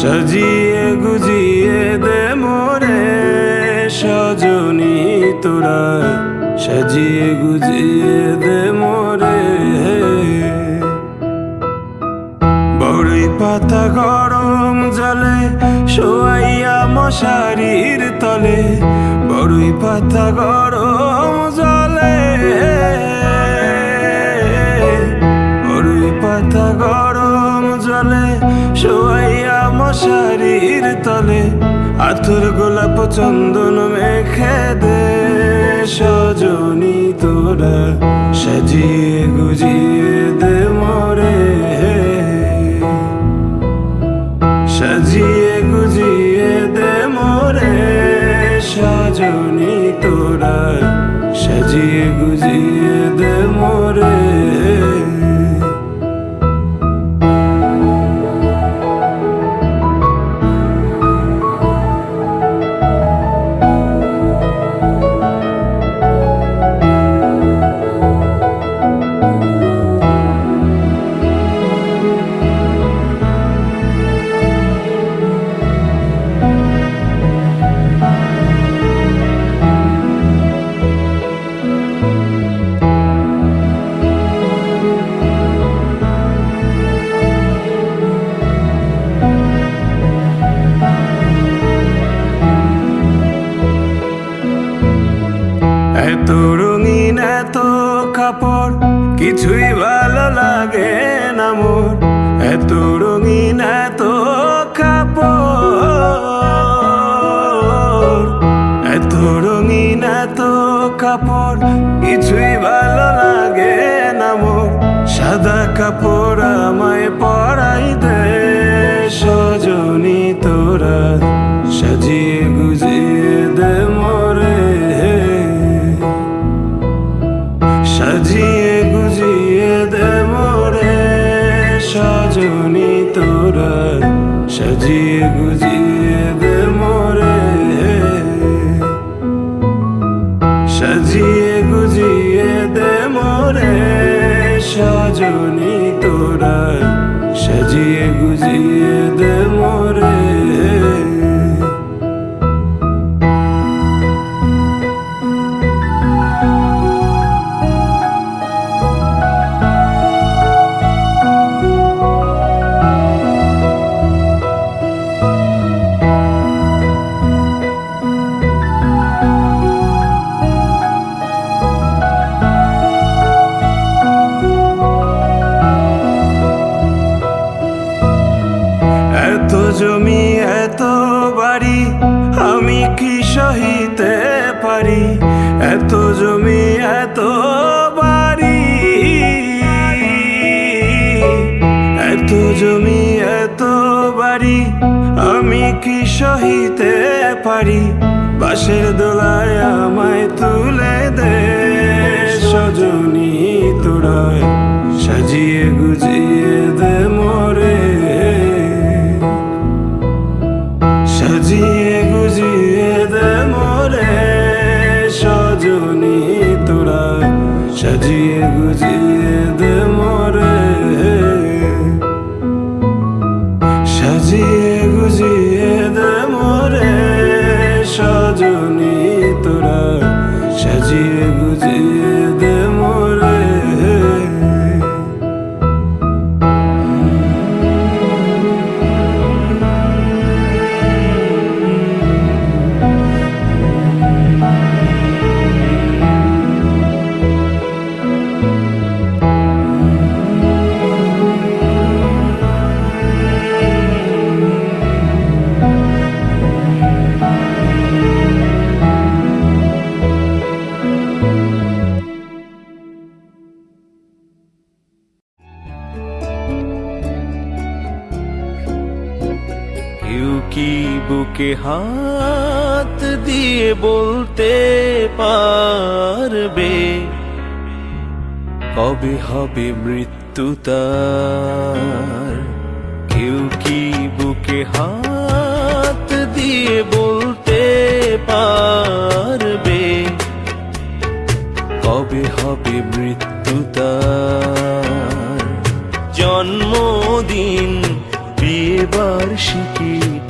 সাজিয়ে গুজিয়ে দে মোরে সজনী তোরা। সাজিয়ে গুজিয়ে দে মোরে বড়ই পাতা গরম জলে শোয়াইয়া মশারির তলে। বড়ই পাতা গরম মশারির তলে আথুর গোলাপ চন্দন মেখে দে সজনী তোরা সাজিয়ে গুজিয়ে এত রঙিন এত কাপড়, কিছুই ভালো লাগে না মোর। এত রঙিন এত কাপড় এত রঙিন এত কাপড়, কিছুই ভালো লাগে না মোর। সাদা কাপড় আমায় পরাই দে, সজনী তোরা, সাজিয়ে সাজিয়ে গুজিয়ে দে মোরে। সাজিয়ে গুজিয়ে দে মোরে। সজনী তোরা সাজিয়ে গুজিয়ে দে মোরে। জমি এত বাড়ি, আমি কি সহিতে পারি? এত জমি, এত বাড়ি, এত জমি, এত বাড়ি, আমি কি সহিতে পারি? বাসের দোলায় আমায় তুলে দে, সজনী তোরায় সাজিয়ে গুজিয়ে সাজিয়ে গুজিয়ে কি বুকে হাত দিয়ে বলতে পারবে? কবে হবে মৃত্যু তার? কেউ কি বুকে হাত দিয়ে বলতে পারবে? কবে হবে মৃত্যু তার? জন্মদিন বিয়ে বার্ষিকী